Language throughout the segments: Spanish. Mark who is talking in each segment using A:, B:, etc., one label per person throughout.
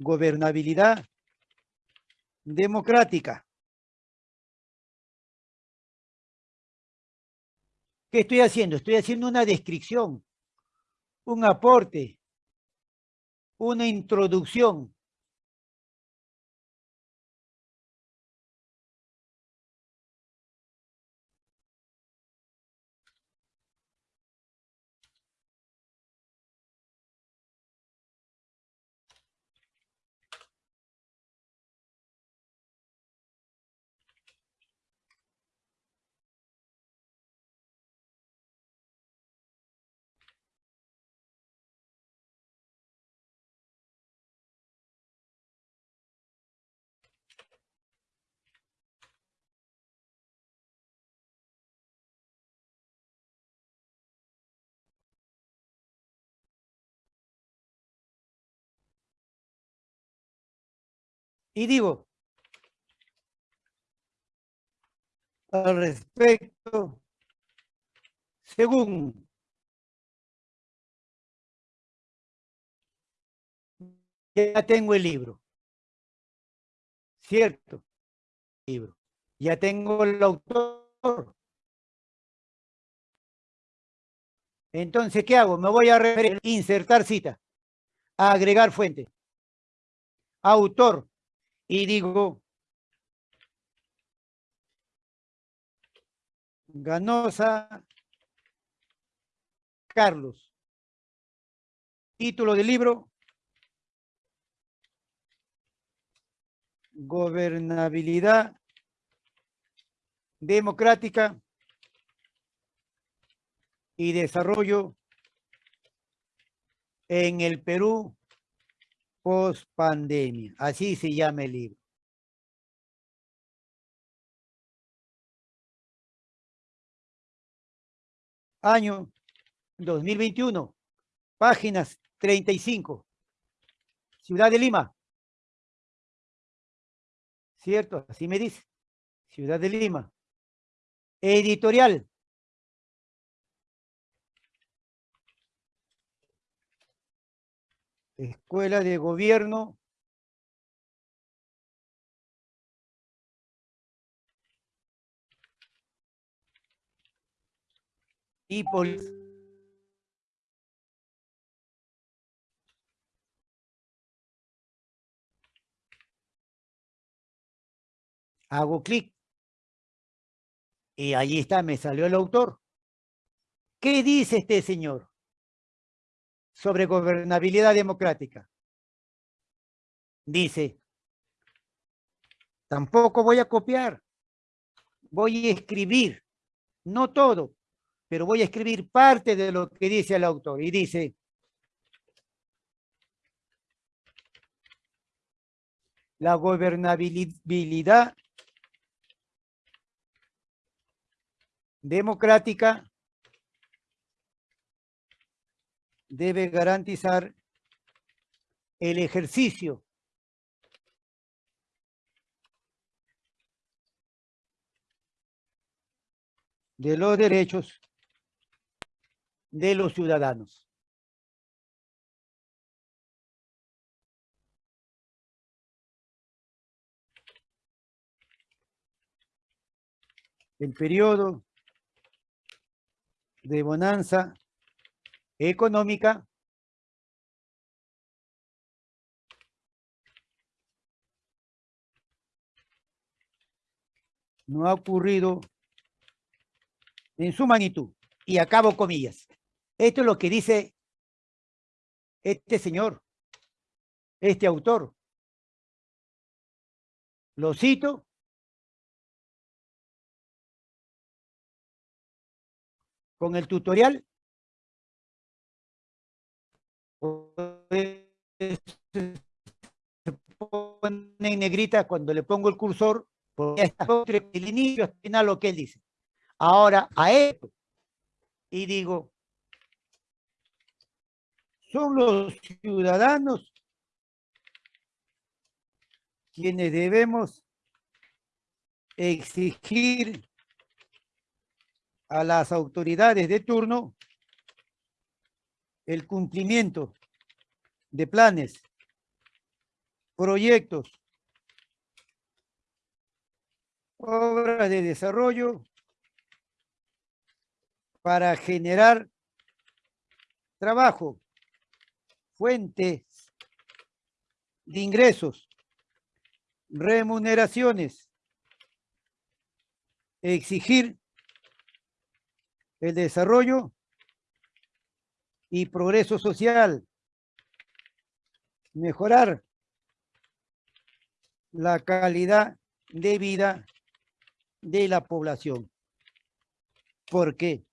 A: gobernabilidad democrática. ¿Qué estoy haciendo? Estoy haciendo una descripción, un aporte, una introducción Y digo, al respecto, según ya tengo el libro, ¿cierto? Libro. Ya tengo el autor. Entonces, ¿qué hago? Me voy a referir, insertar cita, agregar fuente, autor, y digo, Ganosa Carlos. Título del libro. Gobernabilidad democrática y desarrollo en el Perú post pandemia. Así se llama el libro. Año 2021, páginas 35. Ciudad de Lima. ¿Cierto? Así me dice. Ciudad de Lima. Editorial. Escuela de Gobierno y. Hago clic y allí está, me salió el autor. ¿Qué dice este señor? Sobre gobernabilidad democrática. Dice, tampoco voy a copiar, voy a escribir, no todo, pero voy a escribir parte de lo que dice el autor. Y dice, la gobernabilidad democrática debe garantizar el ejercicio de los derechos de los ciudadanos. El periodo de bonanza económica no ha ocurrido en su magnitud. Y acabo comillas. Esto es lo que dice este señor, este autor. Lo cito. Con el tutorial se pone en negrita cuando le pongo el cursor, porque el inicio al final lo que él dice. Ahora, a esto, y digo, son los ciudadanos quienes debemos exigir a las autoridades de turno el cumplimiento de planes proyectos, obras de desarrollo para generar trabajo, fuentes de ingresos, remuneraciones, exigir el desarrollo y progreso social, mejorar la calidad de vida de la población. Porque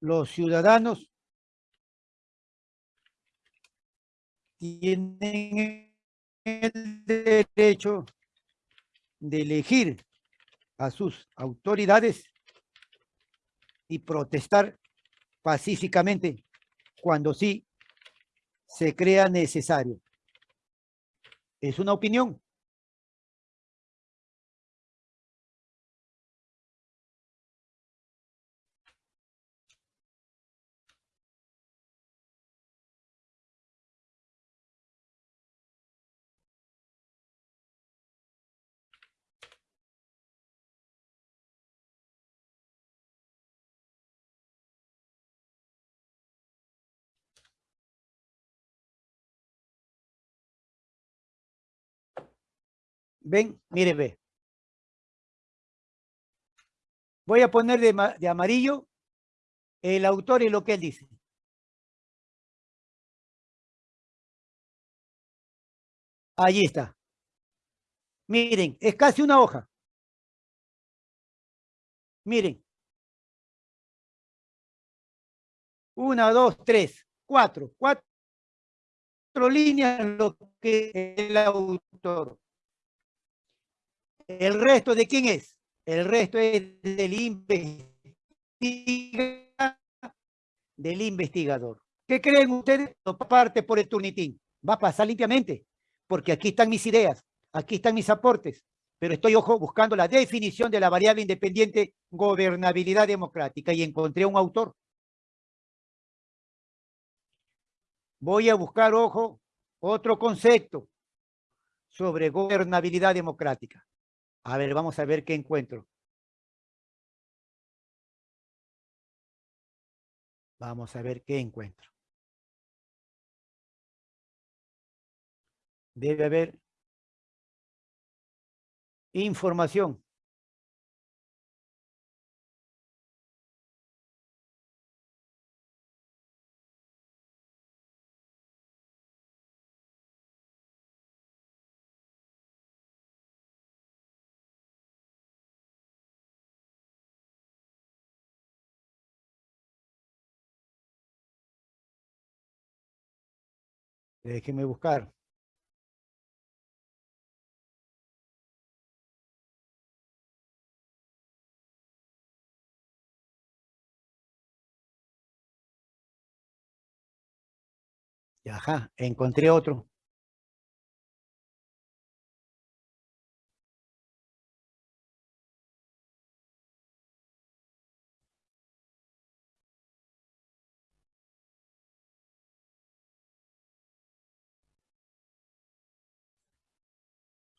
A: los ciudadanos tienen el derecho de elegir a sus autoridades y protestar pacíficamente cuando sí se crea necesario. Es una opinión. Ven, mire, ve. Voy a poner de, amarillo el autor y lo que él dice. Allí está. Miren, es casi una hoja. Miren. Una, dos, tres, cuatro. Cuatro líneas lo que el autor. ¿El resto de quién es? El resto es del, del investigador. ¿Qué creen ustedes? No parte por el turnitín. Va a pasar limpiamente, porque aquí están mis ideas, aquí están mis aportes, pero estoy, ojo, buscando la definición de la variable independiente gobernabilidad democrática y encontré un autor. Voy a buscar, ojo, otro concepto sobre gobernabilidad democrática. A ver, vamos a ver qué encuentro. Vamos a ver qué encuentro. Debe haber información. Déjeme buscar. Ajá, encontré otro.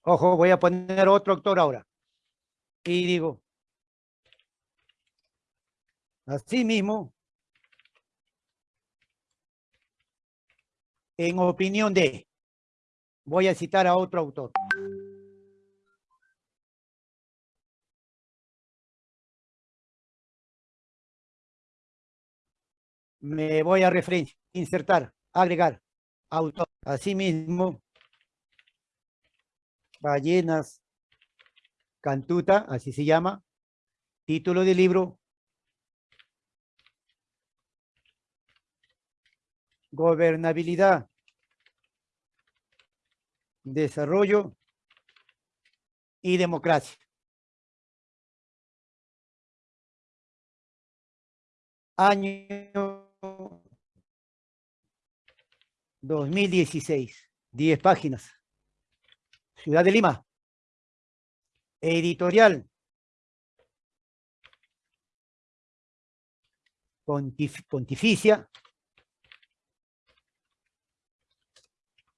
A: Ojo, voy a poner otro autor ahora. Y digo, así mismo, en opinión de, voy a citar a otro autor. Me voy a referencia, insertar, agregar, autor. Asimismo, Ballenas Cantuta, así se llama. Título del libro. Gobernabilidad. Desarrollo y democracia. Año 2016. 10 páginas. Ciudad de Lima. Editorial. pontificia.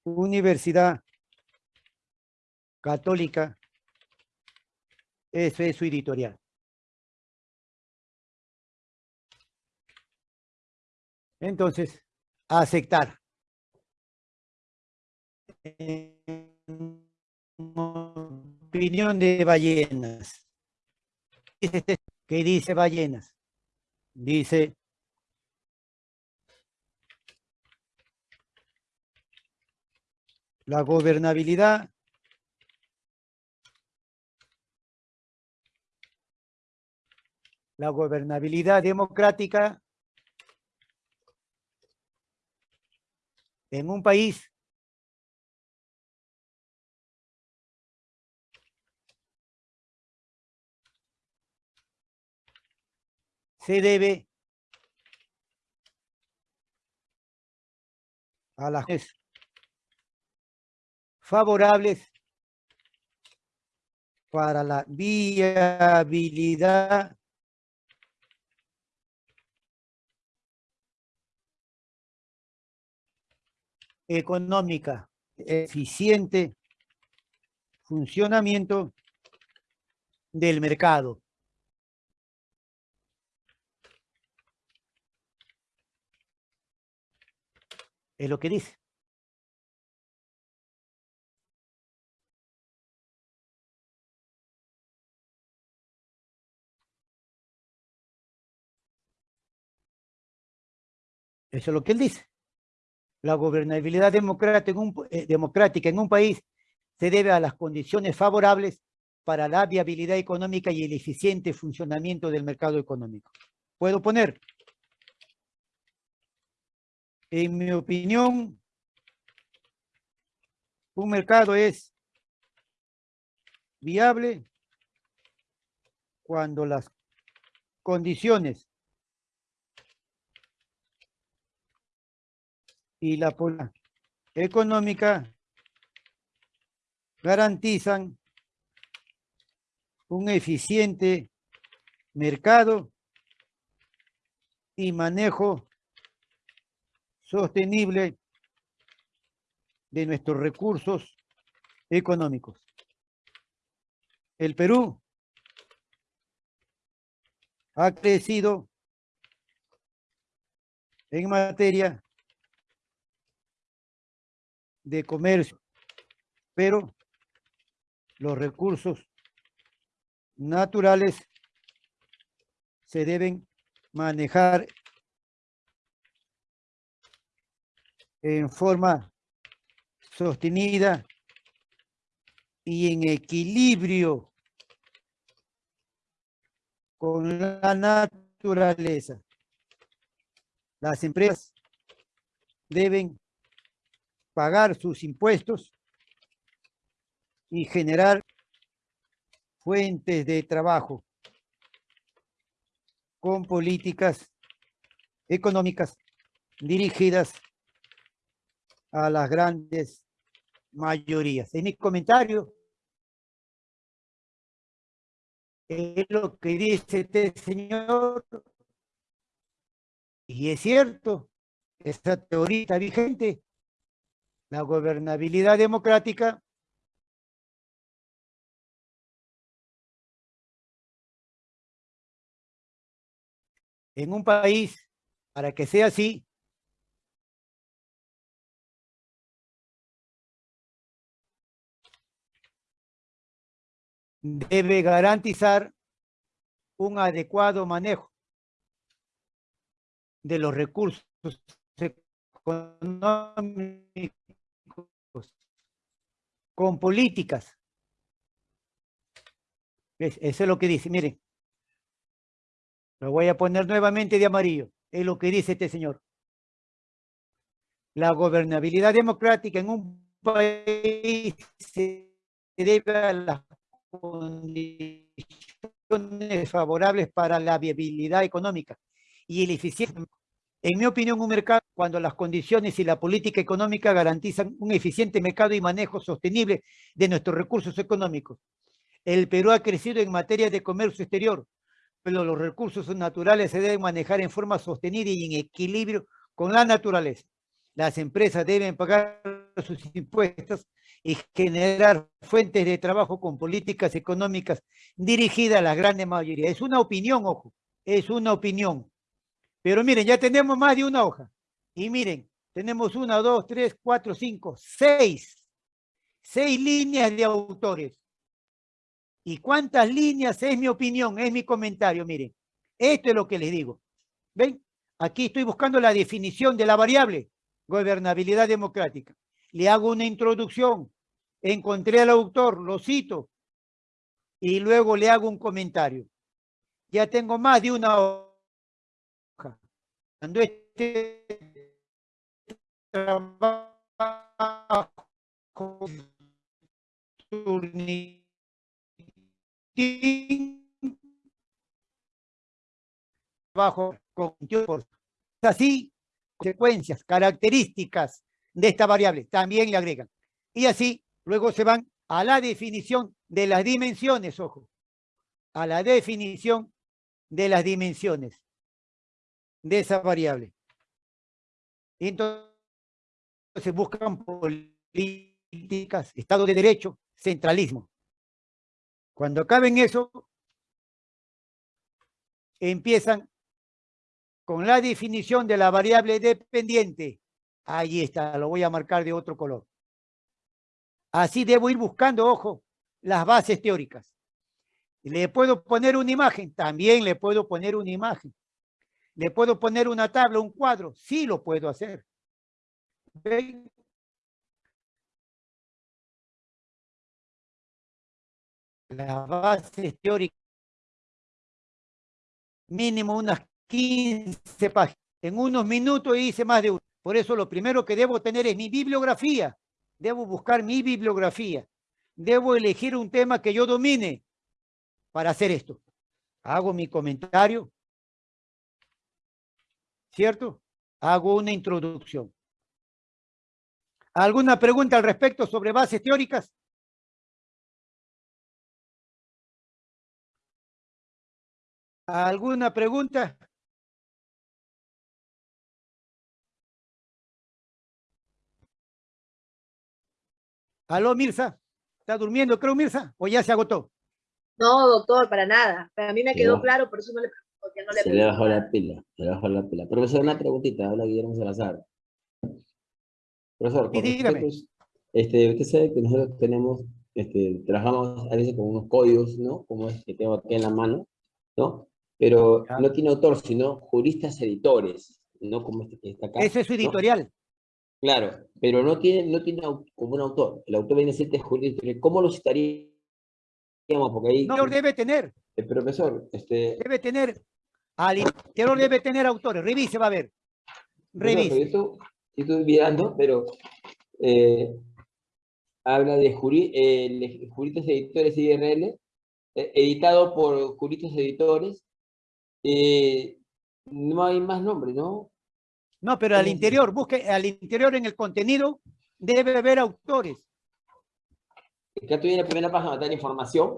A: Universidad Católica. Ese es su editorial. Entonces, aceptar. Opinión de ballenas. ¿Qué dice ballenas? Dice la gobernabilidad la gobernabilidad democrática en un país se debe a las favorables para la viabilidad económica, eficiente funcionamiento del mercado. Es lo que dice. Eso es lo que él dice. La gobernabilidad democrática en, un, eh, democrática en un país se debe a las condiciones favorables para la viabilidad económica y el eficiente funcionamiento del mercado económico. ¿Puedo poner? En mi opinión, un mercado es viable cuando las condiciones y la económica garantizan un eficiente mercado y manejo sostenible de nuestros recursos económicos. El Perú ha crecido en materia de comercio, pero los recursos naturales se deben manejar en forma sostenida y en equilibrio con la naturaleza. Las empresas deben pagar sus impuestos y generar fuentes de trabajo con políticas económicas dirigidas a las grandes mayorías. En mi comentario es lo que dice este señor y es cierto, esta teoría vigente la gobernabilidad democrática en un país, para que sea así, debe garantizar un adecuado manejo de los recursos económicos con políticas. Eso es lo que dice, miren. Lo voy a poner nuevamente de amarillo. Es lo que dice este señor. La gobernabilidad democrática en un país se debe a las condiciones favorables para la viabilidad económica y el eficiente en mi opinión, un mercado cuando las condiciones y la política económica garantizan un eficiente mercado y manejo sostenible de nuestros recursos económicos. El Perú ha crecido en materia de comercio exterior, pero los recursos naturales se deben manejar en forma sostenida y en equilibrio con la naturaleza. las empresas deben pagar sus impuestos y generar fuentes de trabajo con políticas económicas dirigidas a la gran mayoría. Es una opinión, ojo, es una opinión. Pero miren, ya tenemos más de una hoja. Y miren, tenemos una, dos, tres, cuatro, cinco, seis. Seis líneas de autores. ¿Y cuántas líneas? Es mi opinión, es mi comentario, miren. Esto es lo que les digo. ¿Ven? Aquí estoy buscando la definición de la variable gobernabilidad democrática. Le hago una introducción, encontré al autor, lo cito, y luego le hago un comentario. Ya tengo más de una hoja. Cuando este trabajo bajo con así consecuencias, características de esta variable, también le agregan. Y así, luego se van a la definición de las dimensiones, ojo, a la definición de las dimensiones de esa variable. Y entonces buscan políticas, Estado de Derecho, centralismo. Cuando acaben eso, empiezan con la definición de la variable dependiente. Ahí está, lo voy a marcar de otro color. Así debo ir buscando, ojo, las bases teóricas. ¿Le puedo poner una imagen? También le puedo poner una imagen. ¿Le puedo poner una tabla, un cuadro? Sí lo puedo hacer. Las bases teóricas. Mínimo unas 15 páginas. En unos minutos hice más de uno. Por eso lo primero que debo tener es mi bibliografía. Debo buscar mi bibliografía. Debo elegir un tema que yo domine para hacer esto. Hago mi comentario. ¿Cierto? Hago una introducción. ¿Alguna pregunta al respecto sobre bases teóricas? ¿Alguna pregunta? Aló, Mirza. ¿Está durmiendo, creo, Mirza? ¿O ya se agotó?
B: No, doctor, para nada. Para mí me quedó claro, por eso no le pregunto. No le
C: se le bajó la pila, se le bajó la pila. Profesor, una preguntita, habla Guillermo Salazar. Profesor,
A: dígame.
C: este, usted sabe que nosotros tenemos, este, trabajamos a veces con unos códigos, ¿no? Como este que tengo aquí en la mano, ¿no? Pero no tiene autor, sino juristas editores, ¿no? Como este que está acá.
A: Ese es su editorial.
C: Claro, pero no tiene, no tiene como un autor. El autor viene a ser jurídico. ¿Cómo lo citaríamos? Porque ahí...
A: No, debe tener.
C: El profesor, este...
A: Debe tener, al interior debe tener autores. Revise, va a ver. Revise.
C: yo, estoy, mirando, pero eh, habla de eh, juristas editores IRL, eh, editado por juristas editores. no hay más nombres, ¿no?
A: No, pero al interior, busque al interior en el contenido, debe haber autores.
C: ¿Ya tú la primera página de información?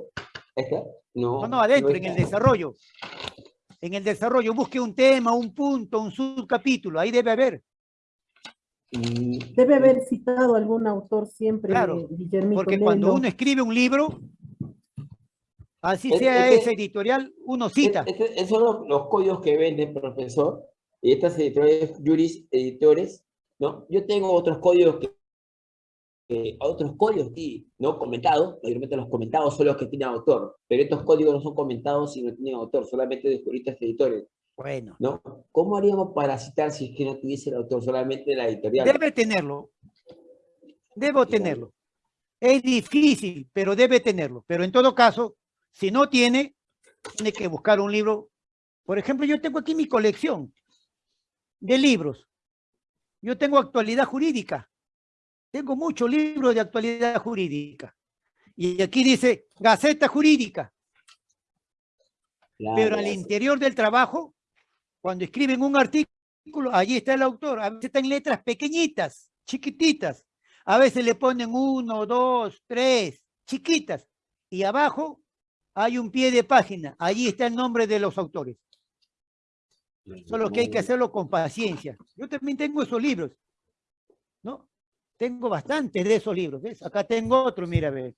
C: ¿Esta? No,
A: no, no adentro, en el desarrollo. En el desarrollo, busque un tema, un punto, un subcapítulo, ahí debe haber.
D: Debe haber citado algún autor siempre,
A: claro, porque cuando uno escribe un libro, así sea ese editorial, uno cita.
C: esos son los, los códigos que vende profesor, y estas editoriales, juris, editores, ¿no? Yo tengo otros códigos que, otros códigos ¿no? Comentados, mayormente los comentados son los que tienen autor, pero estos códigos no son comentados y no tienen autor, solamente de juristas editores.
A: Bueno.
C: ¿No? ¿Cómo haríamos para citar si es que no tuviese el autor, solamente la editorial?
A: Debe tenerlo. Debo tenerlo. Es difícil, pero debe tenerlo. Pero en todo caso, si no tiene, tiene que buscar un libro. Por ejemplo, yo tengo aquí mi colección de libros. Yo tengo actualidad jurídica. Tengo muchos libros de actualidad jurídica. Y aquí dice Gaceta Jurídica. Pero al interior del trabajo, cuando escriben un artículo, allí está el autor. A veces está en letras pequeñitas, chiquititas. A veces le ponen uno, dos, tres, chiquitas. Y abajo hay un pie de página. Allí está el nombre de los autores. Solo que hay que hacerlo con paciencia. Yo también tengo esos libros. ¿no? Tengo bastantes de esos libros, ¿ves? Acá tengo otro, mira, ve.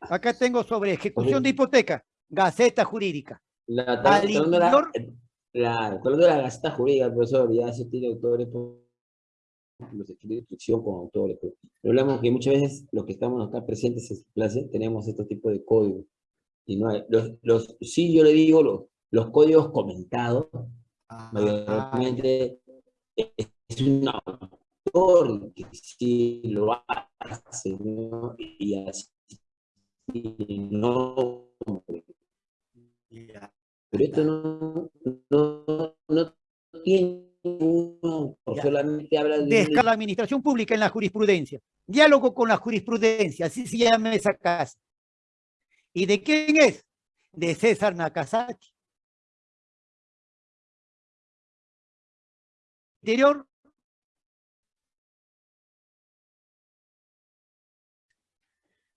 A: Acá tengo sobre ejecución de hipoteca, Gaceta Jurídica.
C: La, la- de la Gaceta Jurídica, profesor, ya se tiene autores los hechos de instrucción con autores. Pero hablamos que muchas veces los que estamos acá presentes en clase tenemos estos tipos de códigos. Y no hay, los, los, sí, yo le digo, los, los códigos comentados, mayormente es un autor que sí lo hace, ¿no? Y así, no, pero esto no, no, no tiene solamente habla de...
A: La administración pública en la jurisprudencia. Diálogo con la jurisprudencia, así se llama esa casa. ¿Y de quién es? De César Nakazaki. Interior.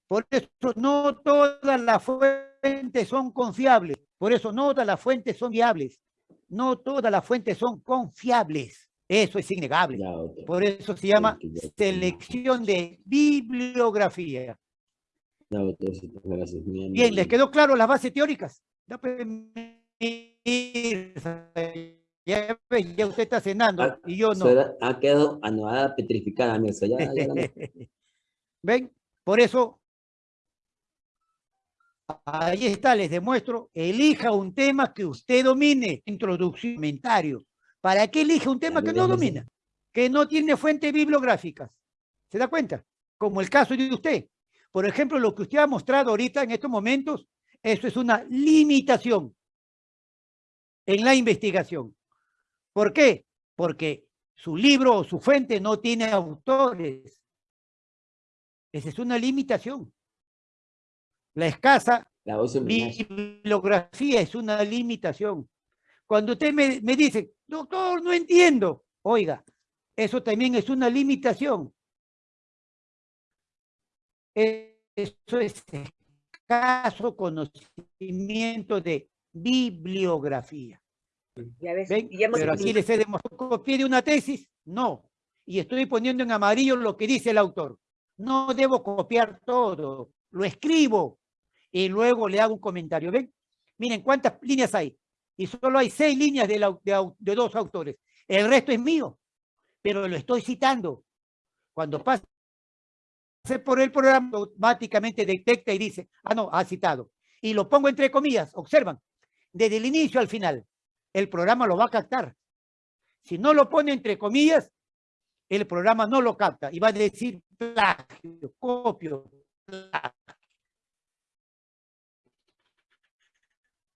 A: Por eso no todas las fuentes son confiables. Por eso no todas las fuentes son viables. No todas las fuentes son confiables. Eso es innegable. Por eso se llama selección de bibliografía. Bien, ¿les quedó claro las bases teóricas? Ya, ya usted está cenando
C: Ah,
A: y yo no.
C: Ha quedado anudada, petrificada, Mirza, ya.
A: ¿Ven? Por eso, ahí está, les demuestro, elija un tema que usted domine, introducción, comentario. ¿Para qué elige un tema que no domina? Que no tiene fuentes bibliográficas. ¿Se da cuenta? Como el caso de usted. Por ejemplo, lo que usted ha mostrado ahorita en estos momentos, eso es una limitación en la investigación. ¿Por qué? Porque su libro o su fuente no tiene autores. Esa es una limitación. La escasa
C: La
A: bibliografía es una limitación. Cuando usted me, me dice, doctor, no entiendo, oiga, eso también es una limitación. Eso es escaso conocimiento de bibliografía.
B: Ya ves, ya hemos
A: Pero aquí les he demostrado, ¿copié de una tesis? No. Y estoy poniendo en amarillo lo que dice el autor. No debo copiar todo, lo escribo y luego le hago un comentario. ¿Ven? Miren cuántas líneas hay. Y solo hay seis líneas de, la- de de dos autores. El resto es mío, pero lo estoy citando. Cuando pase por el programa, automáticamente detecta y dice, ah, no, ha citado. Y lo pongo entre comillas, observan, desde el inicio al final el programa lo va a captar. Si no lo pone entre comillas, el programa no lo capta y va a decir plagio, copio, plagio.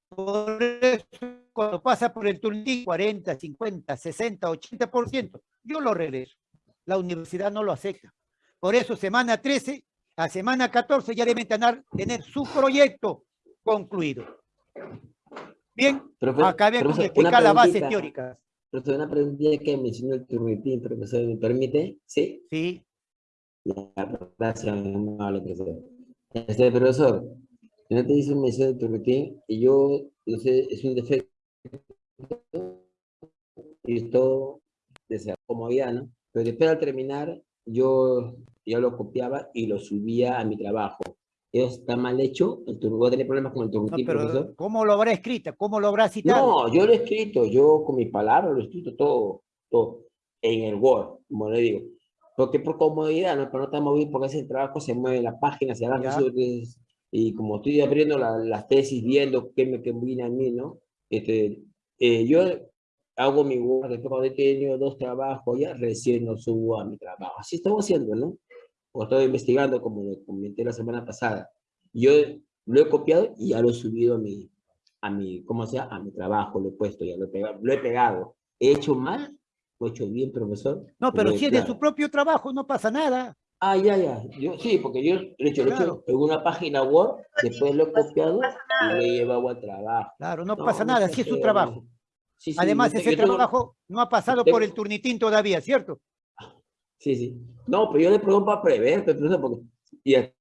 A: Por eso, cuando pasa por el turnín 40, 50, 60, 80%, yo lo regreso. La universidad no lo acepta. Por eso, semana 13 a semana 14 ya deben tener su proyecto concluido. Bien,
C: profesor,
A: explicar
C: una
A: las bases teóricas.
C: Profesor, una preguntita que mencionó el turnitín, profesor, ¿me permite? ¿Sí?
A: Sí,
C: gracias, amable profesor. Este profesor, no te hizo mención de turnitín y yo, no sé, es un defecto y todo la comodidad, ¿no? Pero después al terminar, yo, yo lo copiaba y lo subía a mi trabajo. Eso está mal hecho, voy a tener problemas con el
A: no,
C: turnitín, profesor.
A: ¿cómo lo habrá escrito? ¿Cómo lo habrá citado?
C: No, yo lo he escrito, yo con mis palabras lo he escrito todo, todo, en el Word, como le digo. Porque por comodidad, ¿no? Para no estar movido, porque ese trabajo se mueve la página, se entonces, y como estoy abriendo la- las tesis, viendo qué me conviene a mí, ¿no? Este, eh, yo hago mi Word, después cuando he tenido dos trabajos, ya recién lo subo a mi trabajo. Así estamos haciendo, ¿no? O estoy investigando, como lo comenté la semana pasada. Yo lo he copiado y ya lo he subido a mi, a mi, ¿cómo se llama? A mi trabajo, lo he puesto, ya lo he pegado. Lo he, pegado. ¿He hecho mal? ¿Lo he hecho bien, profesor?
A: No, pero si es de su propio trabajo, no pasa nada.
C: Ah, ya, ya. Yo, sí, porque yo lo he hecho, lo he hecho en una página Word, después lo he copiado
B: pasa
C: y lo he llevado al trabajo.
A: Claro, no,
C: No,
A: pasa
C: no
A: nada, si es su trabajo.
C: no. Sí, sí,
A: Además, ese
C: tengo-
A: trabajo no ha pasado
C: tengo-
A: por el turnitín todavía, ¿cierto?
C: Sí, sí. No, pero yo le pregunto para prever, pero, porque ya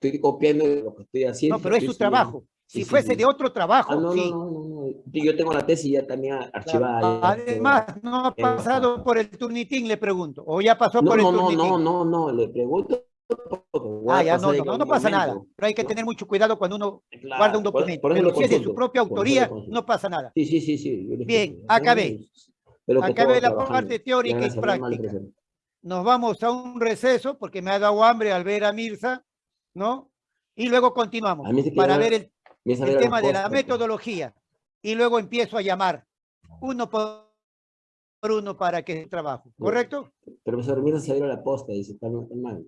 C: estoy copiando lo que estoy haciendo.
A: No, pero es su trabajo. Si
C: Sí, sí,
A: fuese
C: sí.
A: de otro trabajo,
C: Ah, no,
A: sí.
C: no, no, no, no. Yo tengo la tesis ya también archivada. ya,
A: Además, no ha
C: Eh,
A: pasado por el turnitín, le pregunto. O ya pasó
C: No,
A: por el
C: no, no,
A: turnitín.
C: no, no, no, le pregunto.
A: Ah, ya, no, no, no, pasa nada. Pero hay que
C: ¿no?
A: tener mucho cuidado cuando uno
C: Claro,
A: guarda un
C: por-
A: documento.
C: por eso
A: Pero si es de su propia
C: por
A: autoría, no pasa nada.
C: Sí, sí, sí, sí.
A: Bien, acabé. Acabé la
C: trabajando.
A: parte teórica y práctica. Nos vamos a un receso porque me ha dado hambre al ver a Mirza, ¿no? Y luego continuamos para ver el, el
C: ver
A: tema de la metodología. Y luego empiezo a llamar uno por uno para que trabajo. ¿Correcto?
C: Profesor, mira, se abrió la posta, dice, está mal, está mal.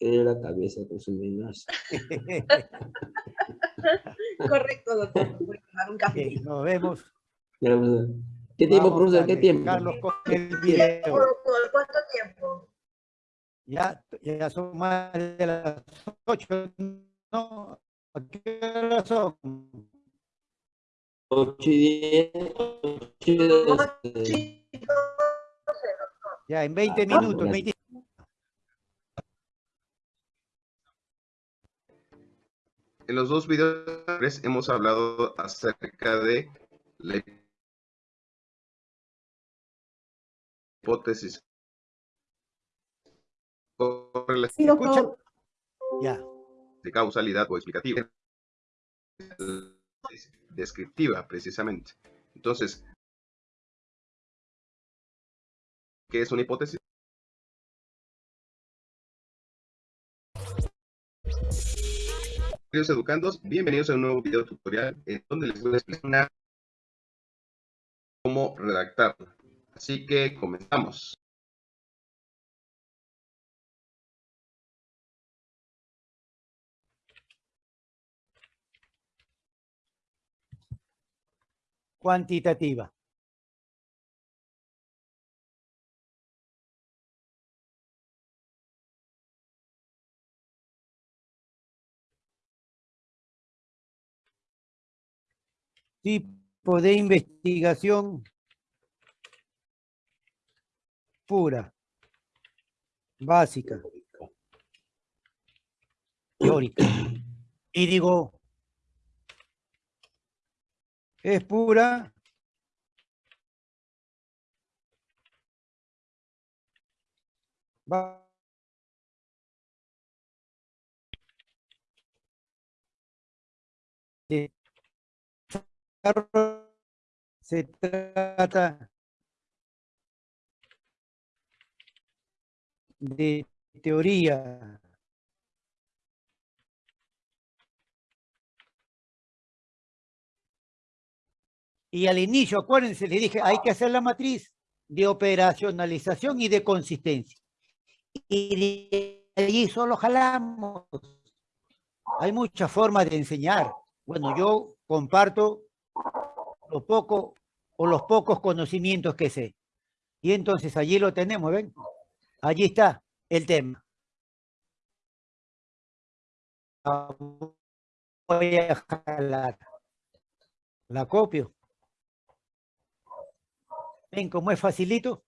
C: Era la cabeza con su.
B: Correcto, doctor. Voy a tomar un café.
A: Nos vemos.
C: ¿Qué tiempo,
A: Vamos
C: profesor? ¿Qué tiempo?
A: Carlos.
B: ¿Cuánto tiempo?
A: Ya, ya son más de las ocho. ¿No? ¿A qué hora son?
C: 8 y 10. 8 y 12.
B: Sí,
A: Ya, en 20
C: Ah,
A: minutos. 20
E: En los dos videos anteriores hemos hablado acerca de la hipótesis
D: Sí, doctor.
A: Ya.
E: de causalidad o explicativa descriptiva precisamente. Entonces, ¿qué es una hipótesis? Queridos educandos, bienvenidos a un nuevo video tutorial en donde les voy a explicar cómo redactarla. Así que comenzamos.
A: Cuantitativa. Tipo de investigación pura, básica, teórica. Y digo, es pura se trata de teoría Y al inicio, acuérdense, le dije, hay que hacer la matriz de operacionalización y de consistencia. Y de allí solo jalamos. Hay muchas formas de enseñar. Bueno, yo comparto lo poco o los pocos conocimientos que sé. Y entonces allí lo tenemos, ¿ven? Allí está el tema. Voy a jalar. La copio. ¿Ven cómo es facilito?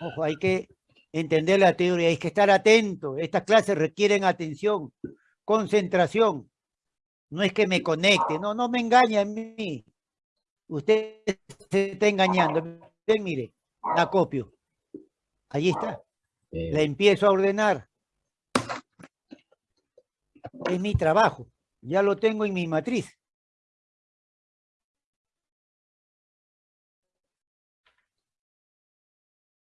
A: Ojo, hay que entender la teoría, hay que estar atento. Estas clases requieren atención, concentración. No es que me conecte, no, no me engañe a mí. Usted se está engañando. Ven, mire, la copio. Allí está. La empiezo a ordenar. Es mi trabajo. Ya lo tengo en mi matriz.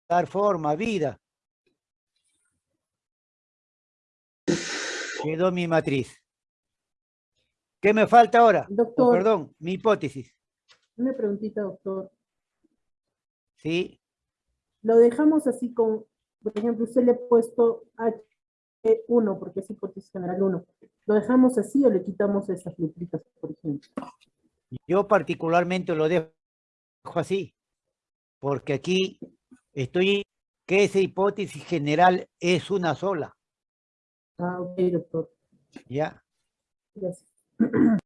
A: Dar forma, vida. Quedó mi matriz. ¿Qué me falta ahora? Oh,
D: Doctor.
A: perdón, mi hipótesis.
D: Una preguntita, doctor.
A: ¿Sí?
D: Lo dejamos así con, por ejemplo, usted le ha puesto H1 porque es hipótesis general 1. ¿Lo dejamos así o le quitamos esas letritas, por ejemplo?
A: Yo particularmente lo dejo así, porque aquí estoy que esa hipótesis general es una sola,
D: Ah, ok, doctor.
A: ¿ya?
D: Gracias.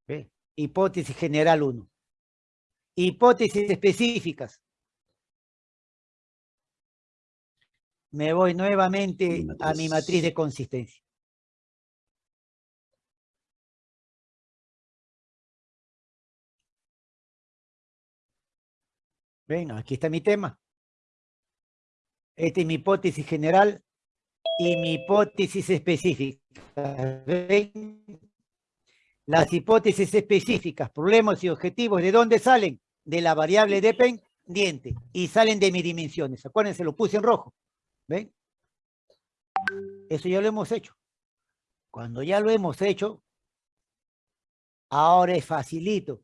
A: ¿Ve? Hipótesis general 1. Hipótesis específicas. Me voy nuevamente
C: Mi
A: a mi
C: matriz.
A: de consistencia. Ven, aquí está mi tema. Esta es mi hipótesis general y mi hipótesis específica. ¿Ven? Las hipótesis específicas, problemas y objetivos, ¿de dónde salen? De la variable dependiente y salen de mis dimensiones. Acuérdense, lo puse en rojo. ¿Ven? Eso ya lo hemos hecho. Cuando ya lo hemos hecho, ahora es facilito.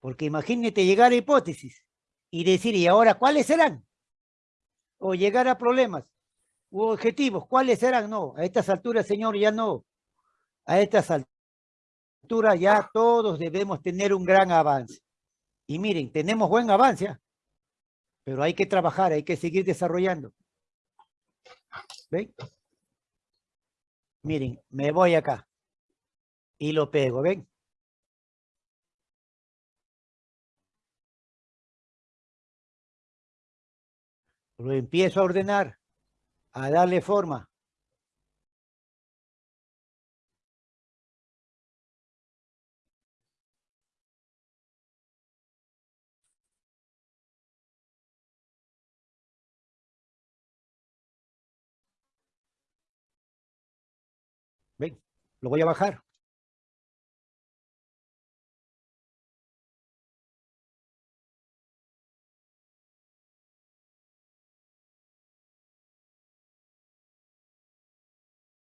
A: Porque imagínate llegar a hipótesis y decir, ¿y ahora cuáles serán? O llegar a problemas objetivos, ¿cuáles serán? No, a estas alturas, señor, ya no. A estas alturas ya todos debemos tener un gran avance. Y miren, tenemos buen avance, ¿ah? pero hay que trabajar, hay que seguir desarrollando. ¿Ven? Miren, me voy acá y lo pego, ¿ven? Lo empiezo a ordenar, a darle forma. Lo voy a bajar.